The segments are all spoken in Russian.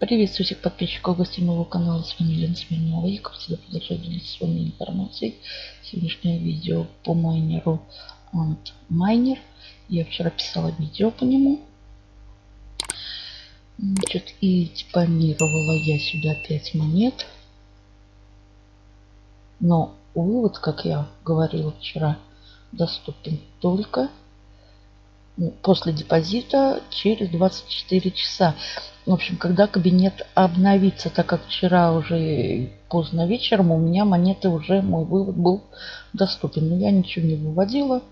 Приветствую всех подписчиков гостей моего канала. С вами Лена Смирнова. Я, как всегда, продолжаю делиться с вами информацией. Сегодняшнее видео по майнеру Antminer. Я вчера писала видео по нему. Значит, и депонировала я сюда 5 монет. Но вывод, как я говорила вчера, доступен только после депозита через 24 часа. В общем, когда кабинет обновится, так как вчера уже поздно вечером у меня монеты уже, мой вывод был доступен. Но я ничего не выводила,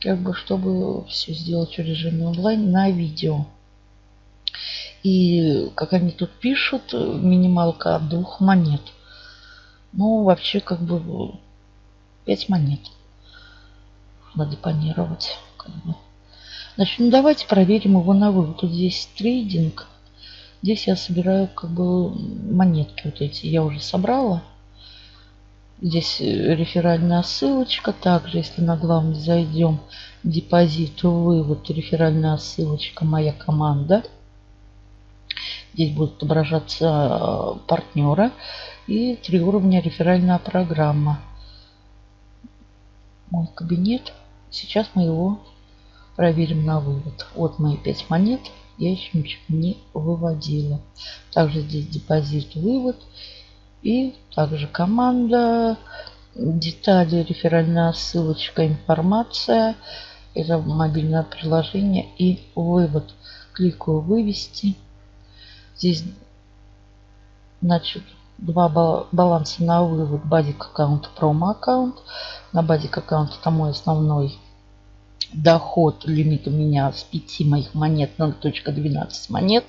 как бы, чтобы все сделать в режиме онлайн на видео. И, как они тут пишут, минималка от двух монет. Ну, вообще, как бы, 5 монет надо депонировать. Как бы. Значит, ну давайте проверим его на вывод. Тут здесь трейдинг. Здесь я собираю как бы монетки вот эти. Я уже собрала. Здесь э, реферальная ссылочка. Также, если на главный зайдем, депозит, вывод, реферальная ссылочка, моя команда. Здесь будут отображаться э, партнера и три уровня реферальная программа. Мой кабинет. Сейчас мы его проверим на вывод. Вот мои 5 монет. Я еще ничего не выводила. Также здесь депозит, вывод. И также команда, детали, реферальная ссылочка, информация. Это мобильное приложение и вывод. Кликаю вывести. Здесь значит два баланса на вывод. Базик аккаунт, промо аккаунт. На базик аккаунт это мой основной доход, лимит у меня с 5 моих монет 0.12 монет.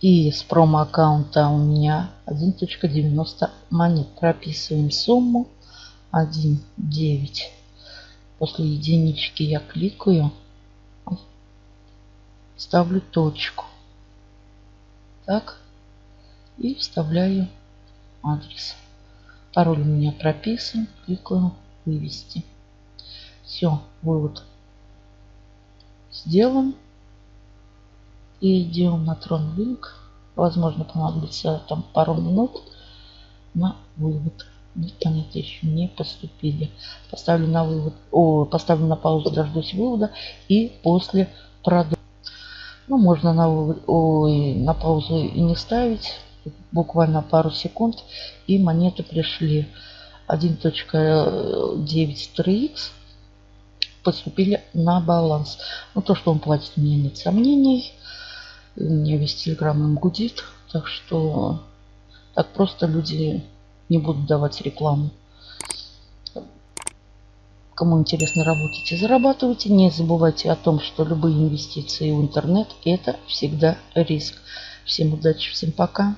И с промо-аккаунта у меня 1.90 монет. Прописываем сумму 1.9. После единички я кликаю. Ставлю точку. Так. И вставляю адрес. Пароль у меня прописан. Кликаю вывести. Все, вывод сделан. И идем на трон линк. Возможно, понадобится там пару минут на вывод. Нет, еще не поступили. Поставлю на вывод, о, поставлю на паузу, дождусь вывода и после продолжу. Ну, можно на, вывод, ой, на паузу и не ставить. Буквально пару секунд и монеты пришли. 1.9 3x поступили на баланс. Ну, то, что он платит, меня нет сомнений. У меня весь телеграм им гудит. Так что так просто люди не будут давать рекламу. Кому интересно, работайте, зарабатывайте. Не забывайте о том, что любые инвестиции в интернет – это всегда риск. Всем удачи, всем пока.